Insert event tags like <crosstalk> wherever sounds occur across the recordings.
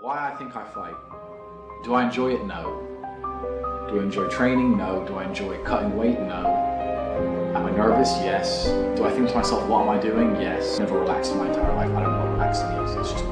Why I think I fight. Do I enjoy it? No. Do I enjoy training? No. Do I enjoy cutting weight? No. Am I nervous? Yes. Do I think to myself, what am I doing? Yes. Never relaxed in my entire life. I don't know what relaxing is. It's just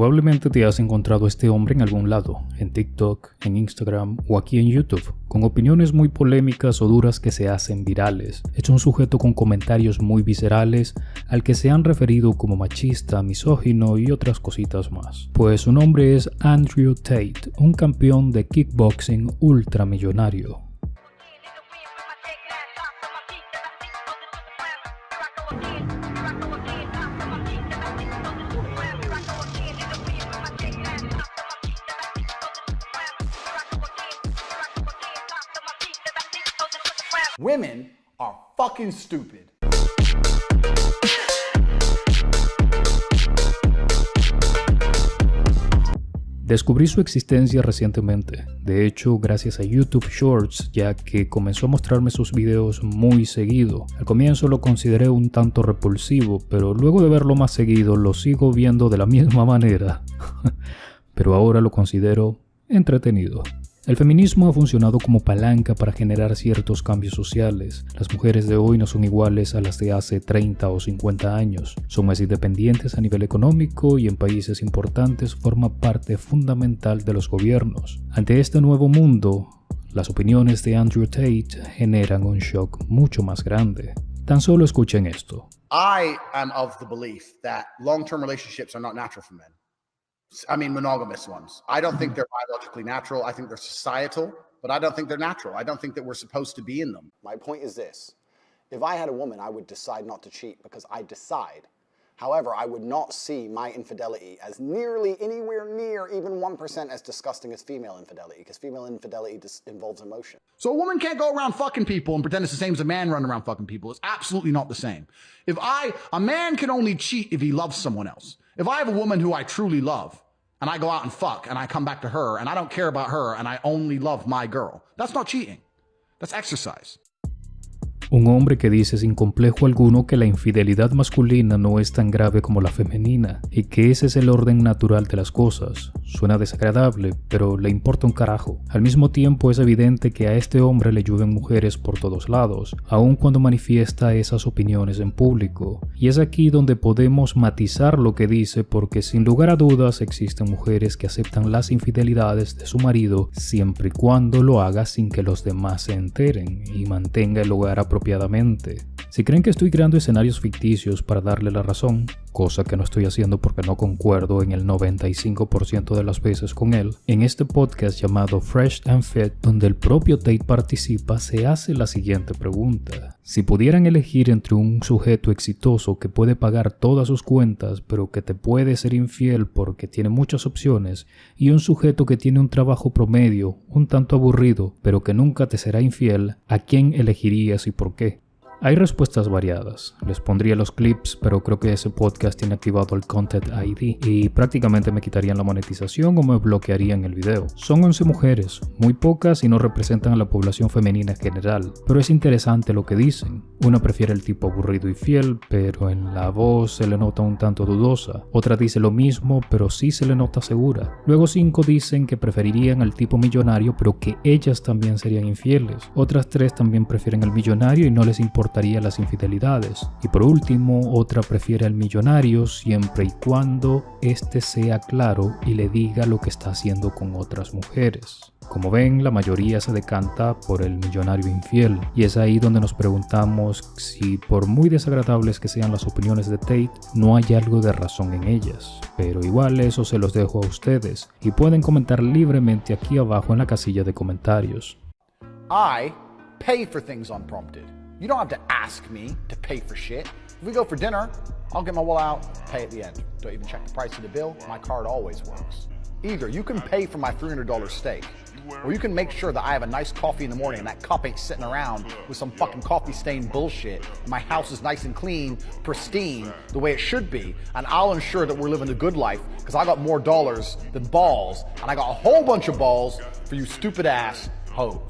Probablemente te has encontrado a este hombre en algún lado, en TikTok, en Instagram o aquí en YouTube, con opiniones muy polémicas o duras que se hacen virales. Es un sujeto con comentarios muy viscerales al que se han referido como machista, misógino y otras cositas más. Pues su nombre es Andrew Tate, un campeón de kickboxing ultramillonario. Women are fucking stupid. Descubrí su existencia recientemente, de hecho gracias a YouTube Shorts, ya que comenzó a mostrarme sus videos muy seguido. Al comienzo lo consideré un tanto repulsivo, pero luego de verlo más seguido lo sigo viendo de la misma <laughs> manera. pero ahora lo considero entretenido. El feminismo ha funcionado como palanca para generar ciertos cambios sociales. Las mujeres de hoy no son iguales a las de hace 30 o 50 años. Son más independientes a nivel económico y en países importantes forma parte fundamental de los gobiernos. Ante este nuevo mundo, las opiniones de Andrew Tate generan un shock mucho más grande. Tan solo escuchen esto. I am of the belief that long-term relationships are not natural for men. I mean, monogamous ones. I don't think they're biologically natural. I think they're societal, but I don't think they're natural. I don't think that we're supposed to be in them. My point is this if I had a woman, I would decide not to cheat because I decide. However, I would not see my infidelity as nearly anywhere near even 1% as disgusting as female infidelity, because female infidelity involves emotion. So a woman can't go around fucking people and pretend it's the same as a man running around fucking people. It's absolutely not the same. If I, a man can only cheat if he loves someone else. If I have a woman who I truly love, and I go out and fuck and I come back to her and I don't care about her and I only love my girl. That's not cheating. That's exercise. Un hombre que dice sin complejo alguno que la infidelidad masculina no es tan grave como la femenina y que ese es el orden natural de las cosas. Suena desagradable, pero le importa un carajo. Al mismo tiempo es evidente que a este hombre le llueven mujeres por todos lados, aun cuando manifiesta esas opiniones en público. Y es aquí donde podemos matizar lo que dice porque sin lugar a dudas existen mujeres que aceptan las infidelidades de su marido siempre y cuando lo haga sin que los demás se enteren y mantenga el hogar apropiado si creen que estoy creando escenarios ficticios para darle la razón, cosa que no estoy haciendo porque no concuerdo en el 95% de las veces con él, en este podcast llamado Fresh and Fit, donde el propio Tate participa, se hace la siguiente pregunta. Si pudieran elegir entre un sujeto exitoso que puede pagar todas sus cuentas, pero que te puede ser infiel porque tiene muchas opciones, y un sujeto que tiene un trabajo promedio, un tanto aburrido, pero que nunca te será infiel, ¿a quién elegirías y por qué? Hay respuestas variadas. Les pondría los clips, pero creo que ese podcast tiene activado el Content ID y prácticamente me quitarían la monetización o me bloquearían el video. Son 11 mujeres, muy pocas y no representan a la población femenina en general, pero es interesante lo que dicen. Una prefiere el tipo aburrido y fiel, pero en la voz se le nota un tanto dudosa. Otra dice lo mismo, pero sí se le nota segura. Luego 5 dicen que preferirían al tipo millonario, pero que ellas también serían infieles. Otras 3 también prefieren al millonario y no les importa las infidelidades. Y por último, otra prefiere al millonario siempre y cuando éste sea claro y le diga lo que está haciendo con otras mujeres. Como ven, la mayoría se decanta por el millonario infiel, y es ahí donde nos preguntamos si por muy desagradables que sean las opiniones de Tate, no hay algo de razón en ellas. Pero igual eso se los dejo a ustedes, y pueden comentar libremente aquí abajo en la casilla de comentarios. I pay for things unprompted. You don't have to ask me to pay for shit. If we go for dinner, I'll get my wallet out, pay at the end. Don't even check the price of the bill. My card always works. Either you can pay for my $300 steak, or you can make sure that I have a nice coffee in the morning and that cup ain't sitting around with some fucking coffee stained bullshit. my house is nice and clean, pristine, the way it should be. And I'll ensure that we're living the good life because I got more dollars than balls. And I got a whole bunch of balls for you stupid ass hoes.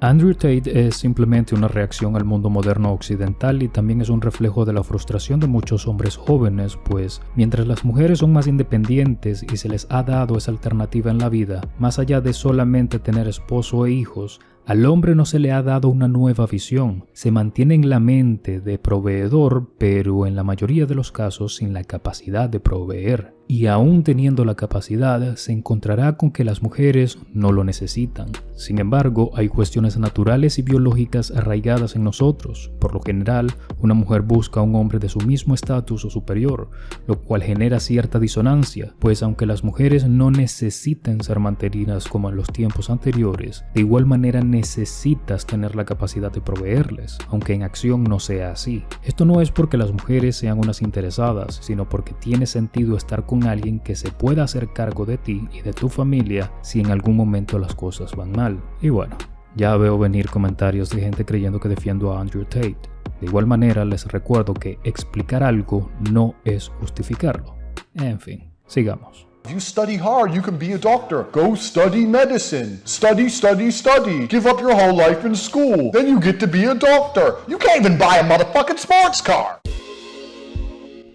Andrew Tate es simplemente una reacción al mundo moderno occidental y también es un reflejo de la frustración de muchos hombres jóvenes, pues mientras las mujeres son más independientes y se les ha dado esa alternativa en la vida, más allá de solamente tener esposo e hijos, al hombre no se le ha dado una nueva visión, se mantiene en la mente de proveedor, pero en la mayoría de los casos sin la capacidad de proveer y aún teniendo la capacidad, se encontrará con que las mujeres no lo necesitan. Sin embargo, hay cuestiones naturales y biológicas arraigadas en nosotros. Por lo general, una mujer busca a un hombre de su mismo estatus o superior, lo cual genera cierta disonancia, pues aunque las mujeres no necesiten ser mantenidas como en los tiempos anteriores, de igual manera necesitas tener la capacidad de proveerles, aunque en acción no sea así. Esto no es porque las mujeres sean unas interesadas, sino porque tiene sentido estar con alguien que se pueda hacer cargo de ti y de tu familia si en algún momento las cosas van mal. Y bueno, ya veo venir comentarios de gente creyendo que defiendo a Andrew Tate. De igual manera les recuerdo que explicar algo no es justificarlo. En fin, sigamos. You study hard, you can be a doctor. Go study medicine. Study, study, study. Give up your whole life in school. Then you get to be a doctor. You can't even buy a motherfucking sports car.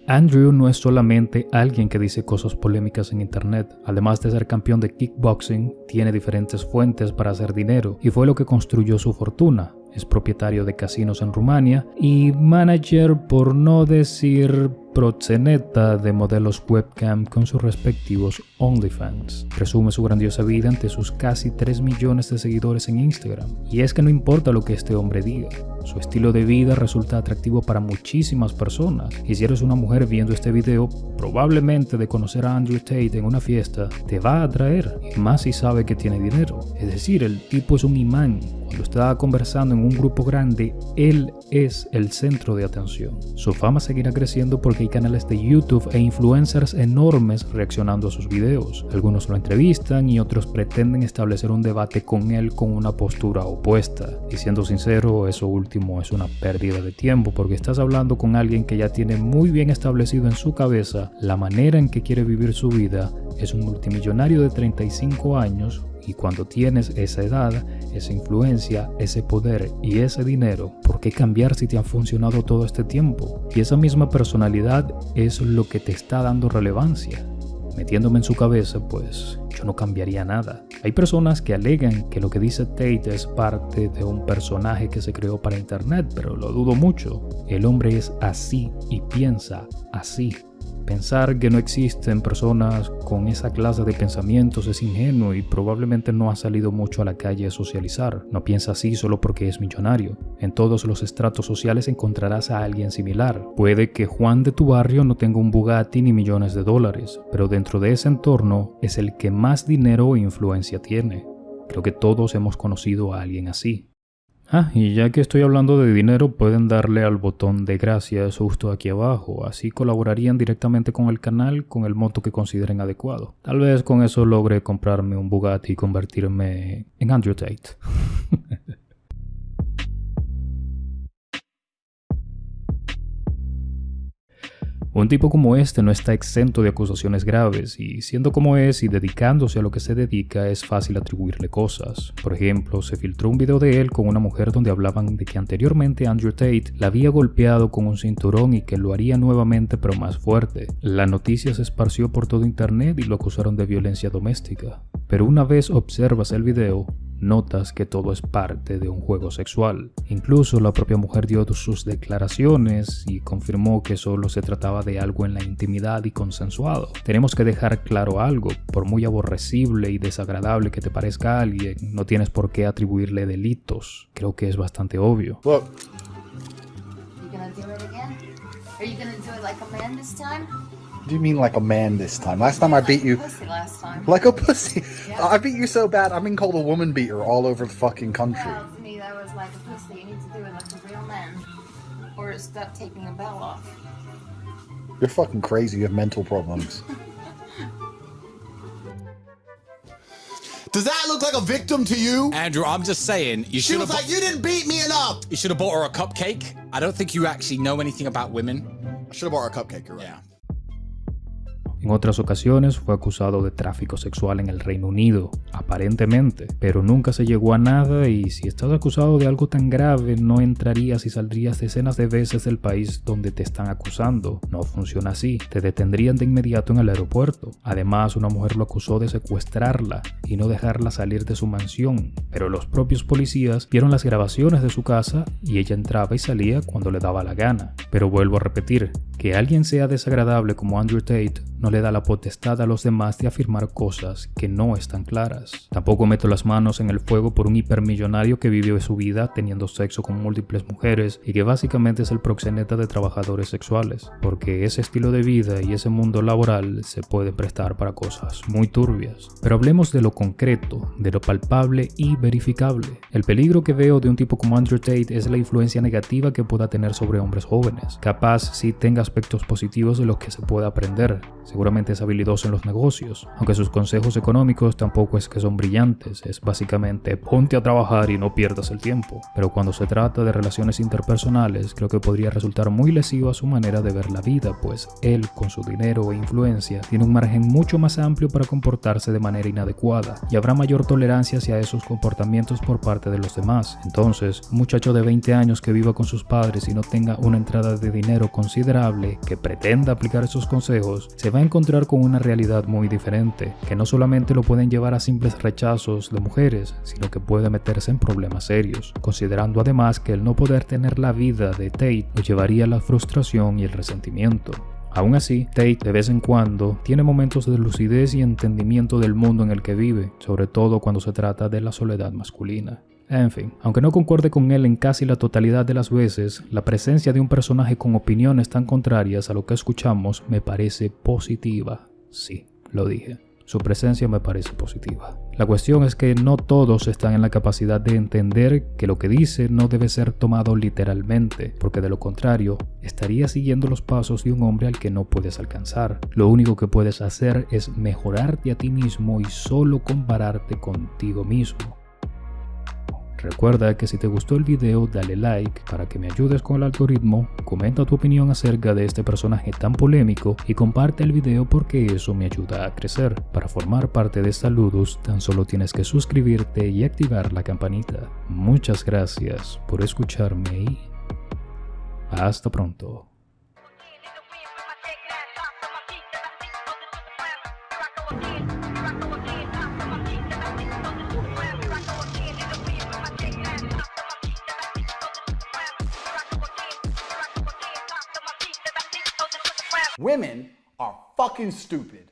Andrew no es solamente alguien que dice cosas polémicas en internet, además de ser campeón de kickboxing, tiene diferentes fuentes para hacer dinero y fue lo que construyó su fortuna. Es propietario de casinos en Rumania y manager, por no decir proxeneta de modelos webcam con sus respectivos OnlyFans. Resume su grandiosa vida ante sus casi 3 millones de seguidores en Instagram. Y es que no importa lo que este hombre diga, su estilo de vida resulta atractivo para muchísimas personas. Y si eres una mujer viendo este video, probablemente de conocer a Andrew Tate en una fiesta te va a atraer, y más si sabe que tiene dinero. Es decir, el tipo es un imán. Cuando está conversando en un grupo grande, él es el centro de atención. Su fama seguirá creciendo porque hay canales de YouTube e influencers enormes reaccionando a sus videos. Algunos lo entrevistan y otros pretenden establecer un debate con él con una postura opuesta. Y siendo sincero, eso último es una pérdida de tiempo porque estás hablando con alguien que ya tiene muy bien establecido en su cabeza la manera en que quiere vivir su vida. Es un multimillonario de 35 años y cuando tienes esa edad, esa influencia, ese poder y ese dinero, ¿por qué cambiar si te han funcionado todo este tiempo? Y esa misma personalidad es lo que te está dando relevancia. Metiéndome en su cabeza, pues yo no cambiaría nada. Hay personas que alegan que lo que dice Tate es parte de un personaje que se creó para internet, pero lo dudo mucho. El hombre es así y piensa así. Pensar que no existen personas con esa clase de pensamientos es ingenuo y probablemente no ha salido mucho a la calle a socializar. No piensa así solo porque es millonario. En todos los estratos sociales encontrarás a alguien similar. Puede que Juan de tu barrio no tenga un Bugatti ni millones de dólares, pero dentro de ese entorno es el que más dinero e influencia tiene. Creo que todos hemos conocido a alguien así. Ah, y ya que estoy hablando de dinero, pueden darle al botón de gracias justo aquí abajo, así colaborarían directamente con el canal con el monto que consideren adecuado. Tal vez con eso logre comprarme un Bugatti y convertirme en Andrew Tate. <laughs> Un tipo como este no está exento de acusaciones graves y siendo como es y dedicándose a lo que se dedica es fácil atribuirle cosas. Por ejemplo, se filtró un video de él con una mujer donde hablaban de que anteriormente Andrew Tate la había golpeado con un cinturón y que lo haría nuevamente pero más fuerte. La noticia se esparció por todo internet y lo acusaron de violencia doméstica. Pero una vez observas el video, notas que todo es parte de un juego sexual. Incluso la propia mujer dio sus declaraciones y confirmó que solo se trataba de algo en la intimidad y consensuado. Tenemos que dejar claro algo, por muy aborrecible y desagradable que te parezca a alguien, no tienes por qué atribuirle delitos. Creo que es bastante obvio. do you mean like a man this time? Last time I beat you. Pussy last time. Like a pussy. Yeah. I beat you so bad, I've been called a woman beater all over the fucking country. Well, to me, that was like a pussy. You need to do it like a real man. Or stop taking the bell off. You're fucking crazy. You have mental problems. <laughs> Does that look like a victim to you? Andrew, I'm just saying, you should She was like, you didn't beat me enough. you should have bought her a cupcake. I don't think you actually know anything about women. I should have bought her a cupcake, you're right. Yeah. En otras ocasiones fue acusado de tráfico sexual en el Reino Unido, aparentemente, pero nunca se llegó a nada y si estás acusado de algo tan grave no entrarías y saldrías decenas de veces del país donde te están acusando. No funciona así, te detendrían de inmediato en el aeropuerto. Además, una mujer lo acusó de secuestrarla y no dejarla salir de su mansión, pero los propios policías vieron las grabaciones de su casa y ella entraba y salía cuando le daba la gana. Pero vuelvo a repetir, que alguien sea desagradable como Andrew Tate no le da la potestad a los demás de afirmar cosas que no están claras. Tampoco meto las manos en el fuego por un hipermillonario que vive su vida teniendo sexo con múltiples mujeres y que básicamente es el proxeneta de trabajadores sexuales, porque ese estilo de vida y ese mundo laboral se puede prestar para cosas muy turbias. Pero hablemos de lo concreto, de lo palpable y verificable. El peligro que veo de un tipo como Andrew Tate es la influencia negativa que pueda tener sobre hombres jóvenes. Capaz si tenga aspectos positivos de los que se pueda aprender, seguramente es habilidoso en los negocios, aunque sus consejos económicos tampoco es que son brillantes, es básicamente ponte a trabajar y no pierdas el tiempo. Pero cuando se trata de relaciones interpersonales, creo que podría resultar muy lesivo a su manera de ver la vida, pues él, con su dinero e influencia, tiene un margen mucho más amplio para comportarse de manera inadecuada y habrá mayor tolerancia hacia esos comportamientos por parte de los demás. Entonces, un muchacho de 20 años que viva con sus padres y no tenga una entrada de dinero considerable que pretenda aplicar esos consejos, se va a encontrar con una realidad muy diferente, que no solamente lo pueden llevar a simples rechazos de mujeres, sino que puede meterse en problemas serios, considerando además que el no poder tener la vida de Tate lo llevaría a la frustración y el resentimiento. Aún así, Tate de vez en cuando tiene momentos de lucidez y entendimiento del mundo en el que vive, sobre todo cuando se trata de la soledad masculina. En fin, aunque no concuerde con él en casi la totalidad de las veces, la presencia de un personaje con opiniones tan contrarias a lo que escuchamos me parece positiva. Sí, lo dije. Su presencia me parece positiva. La cuestión es que no todos están en la capacidad de entender que lo que dice no debe ser tomado literalmente, porque de lo contrario, estaría siguiendo los pasos de un hombre al que no puedes alcanzar. Lo único que puedes hacer es mejorarte a ti mismo y solo compararte contigo mismo. Recuerda que si te gustó el video dale like para que me ayudes con el algoritmo, comenta tu opinión acerca de este personaje tan polémico y comparte el video porque eso me ayuda a crecer. Para formar parte de Saludos tan solo tienes que suscribirte y activar la campanita. Muchas gracias por escucharme y hasta pronto. Women are fucking stupid.